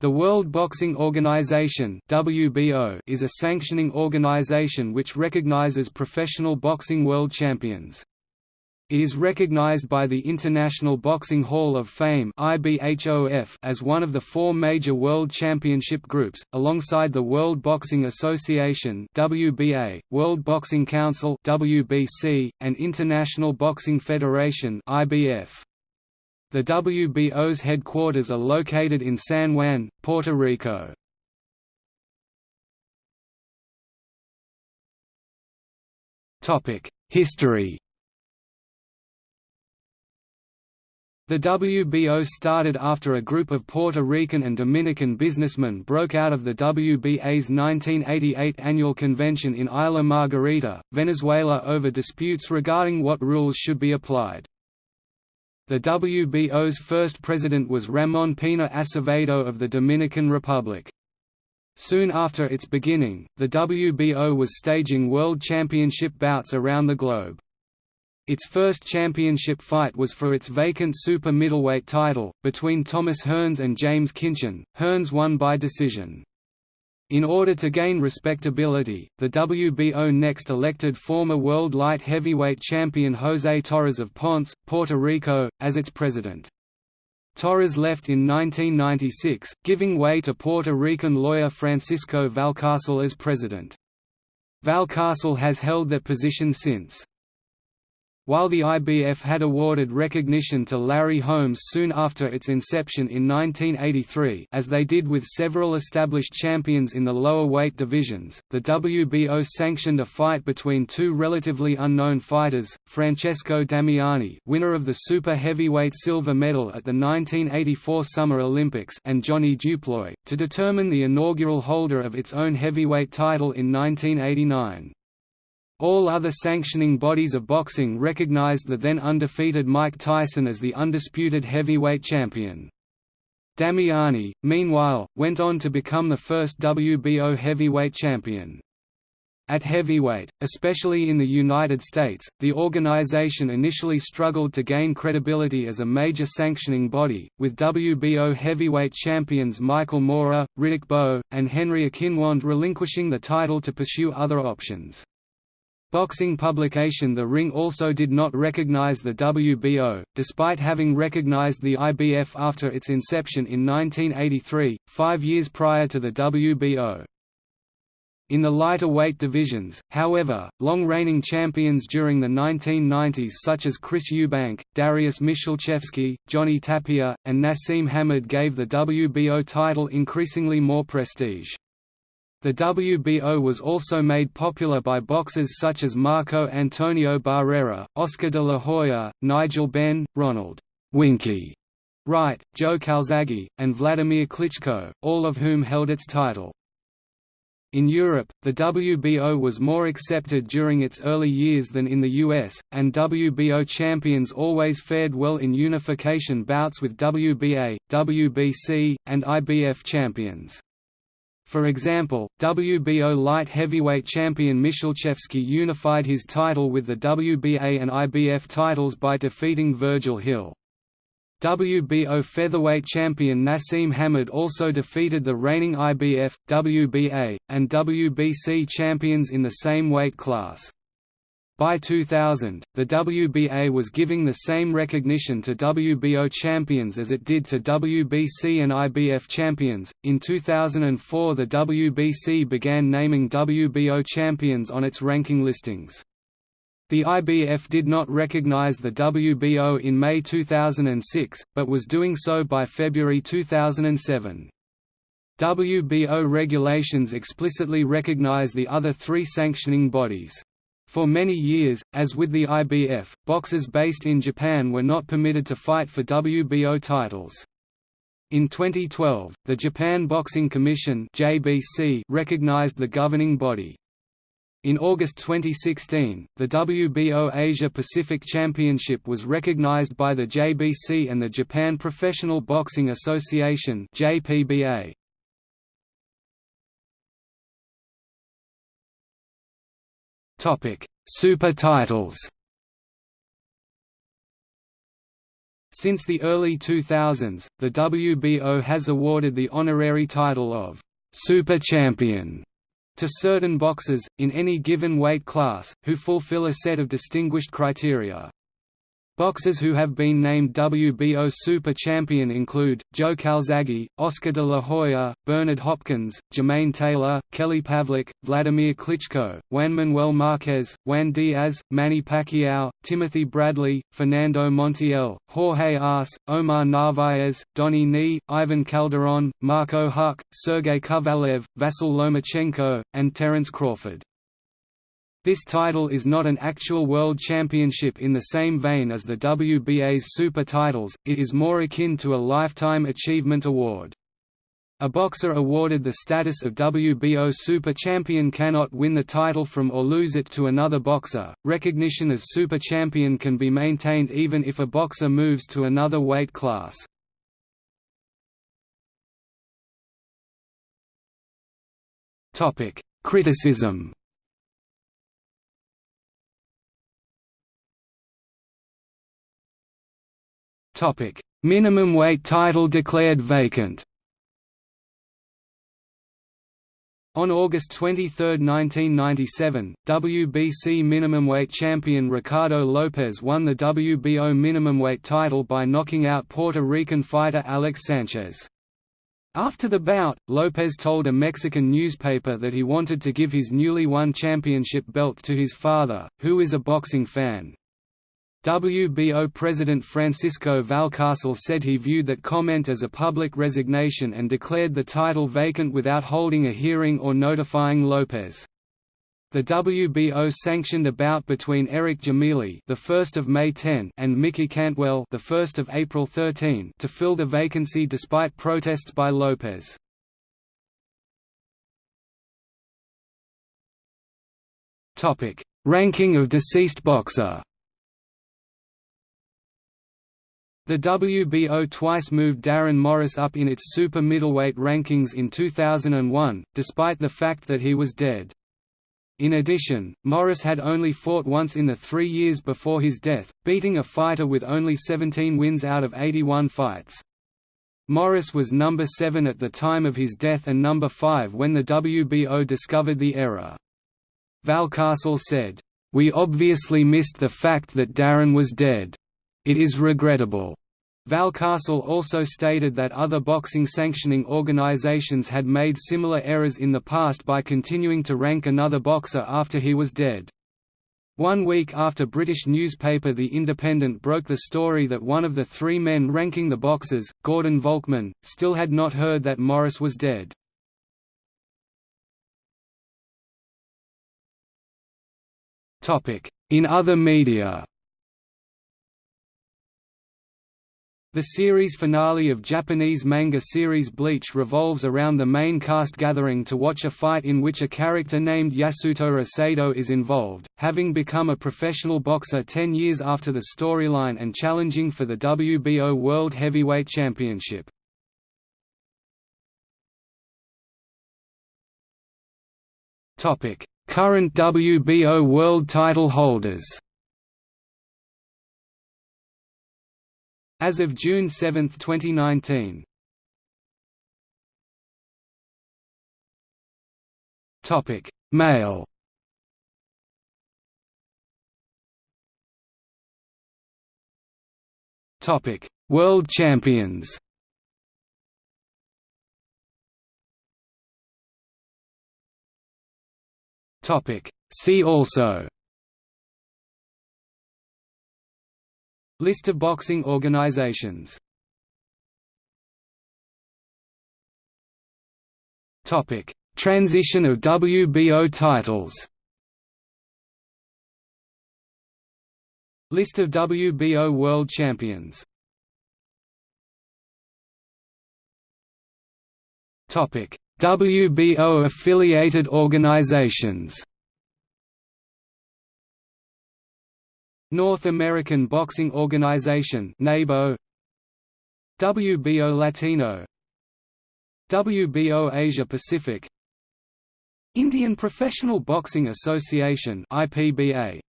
The World Boxing Organization (WBO) is a sanctioning organization which recognizes professional boxing world champions. It is recognized by the International Boxing Hall of Fame (IBHOF) as one of the four major world championship groups, alongside the World Boxing Association (WBA), World Boxing Council (WBC), and International Boxing Federation (IBF). The WBO's headquarters are located in San Juan, Puerto Rico. History The WBO started after a group of Puerto Rican and Dominican businessmen broke out of the WBA's 1988 annual convention in Isla Margarita, Venezuela over disputes regarding what rules should be applied. The WBO's first president was Ramon Pina Acevedo of the Dominican Republic. Soon after its beginning, the WBO was staging world championship bouts around the globe. Its first championship fight was for its vacant super middleweight title, between Thomas Hearns and James Kinchen. Hearns won by decision. In order to gain respectability, the WBO next elected former world light heavyweight champion José Torres of Ponce, Puerto Rico, as its president. Torres left in 1996, giving way to Puerto Rican lawyer Francisco Valcárcel as president. Valcárcel has held that position since. While the IBF had awarded recognition to Larry Holmes soon after its inception in 1983 as they did with several established champions in the lower weight divisions, the WBO sanctioned a fight between two relatively unknown fighters, Francesco Damiani winner of the super heavyweight silver medal at the 1984 Summer Olympics and Johnny Du Plooy, to determine the inaugural holder of its own heavyweight title in 1989. All other sanctioning bodies of boxing recognized the then undefeated Mike Tyson as the undisputed heavyweight champion. Damiani, meanwhile, went on to become the first WBO heavyweight champion. At heavyweight, especially in the United States, the organization initially struggled to gain credibility as a major sanctioning body, with WBO heavyweight champions Michael Moorer, Riddick Bowe, and Henry Akinwande relinquishing the title to pursue other options. Boxing publication The Ring also did not recognize the WBO, despite having recognized the IBF after its inception in 1983, five years prior to the WBO. In the lighter weight divisions, however, long-reigning champions during the 1990s such as Chris Eubank, Darius Michalczewski, Johnny Tapia, and Naseem Hamed gave the WBO title increasingly more prestige. The WBO was also made popular by boxers such as Marco Antonio Barrera, Oscar de la Hoya, Nigel Benn, Ronald Winky Wright, Joe Calzaghe, and Vladimir Klitschko, all of whom held its title. In Europe, the WBO was more accepted during its early years than in the US, and WBO champions always fared well in unification bouts with WBA, WBC, and IBF champions. For example, WBO light heavyweight champion Michalczewski unified his title with the WBA and IBF titles by defeating Virgil Hill. WBO featherweight champion Naseem Hamed also defeated the reigning IBF, WBA, and WBC champions in the same weight class. By 2000, the WBA was giving the same recognition to WBO champions as it did to WBC and IBF champions. In 2004, the WBC began naming WBO champions on its ranking listings. The IBF did not recognize the WBO in May 2006, but was doing so by February 2007. WBO regulations explicitly recognize the other three sanctioning bodies. For many years, as with the IBF, boxers based in Japan were not permitted to fight for WBO titles. In 2012, the Japan Boxing Commission (JBC) recognized the governing body. In August 2016, the WBO Asia Pacific Championship was recognized by the JBC and the Japan Professional Boxing Association (JPBA). Topic: Super titles. Since the early 2000s, the WBO has awarded the honorary title of Super Champion to certain boxers, in any given weight class, who fulfill a set of distinguished criteria. Boxers who have been named WBO Super Champion include, Joe Calzaghe, Oscar de la Hoya, Bernard Hopkins, Jermaine Taylor, Kelly Pavlik, Vladimir Klitschko, Juan Manuel Marquez, Juan Diaz, Manny Pacquiao, Timothy Bradley, Fernando Montiel, Jorge Arce, Omar Narvaez, Donnie Nee, Ivan Calderon, Marco Huck, Sergey Kovalev, Vasyl Lomachenko, and Terence Crawford. This title is not an actual world championship in the same vein as the WBA's super titles, it is more akin to a Lifetime Achievement Award. A boxer awarded the status of WBO Super Champion cannot win the title from or lose it to another boxer. Recognition as Super Champion can be maintained even if a boxer moves to another weight class. Topic: Criticism Topic: Minimum weight title declared vacant. On August 23, 1997, WBC minimum weight champion Ricardo Lopez won the WBO minimum weight title by knocking out Puerto Rican fighter Alex Sanchez. After the bout, Lopez told a Mexican newspaper that he wanted to give his newly won championship belt to his father, who is a boxing fan. WBO President Francisco Valcárcel said he viewed that comment as a public resignation and declared the title vacant without holding a hearing or notifying Lopez. The WBO sanctioned a bout between Eric Jamili, the 1st of May 10, and Mickey Cantwell, the 1st of April 13, to fill the vacancy despite protests by Lopez. Topic: Ranking of deceased boxer. The WBO twice moved Darren Morris up in its super middleweight rankings in 2001, despite the fact that he was dead. In addition, Morris had only fought once in the three years before his death, beating a fighter with only 17 wins out of 81 fights. Morris was number 7 at the time of his death and number 5 when the WBO discovered the error. Valcárcel said, "We obviously missed the fact that Darren was dead. It is regrettable." Valcárcel also stated that other boxing sanctioning organizations had made similar errors in the past by continuing to rank another boxer after he was dead. One week after British newspaper The Independent broke the story that one of the three men ranking the boxers, Gordon Volkman, still had not heard that Morris was dead. In other media The series finale of Japanese manga series Bleach revolves around the main cast gathering to watch a fight in which a character named Yasutora Sado is involved, having become a professional boxer ten years after the storyline and challenging for the WBO World Heavyweight Championship. Current WBO World Title holders As of June 7, 2019. Topic: Male. Topic: World Champions. Topic: See also List of boxing organizations Topic: Transition of WBO titles. List of WBO World Champions. Topic: WBO affiliated organizations. North American Boxing Organization WBO Latino. WBO Asia Pacific. Indian Professional Boxing Association IPBA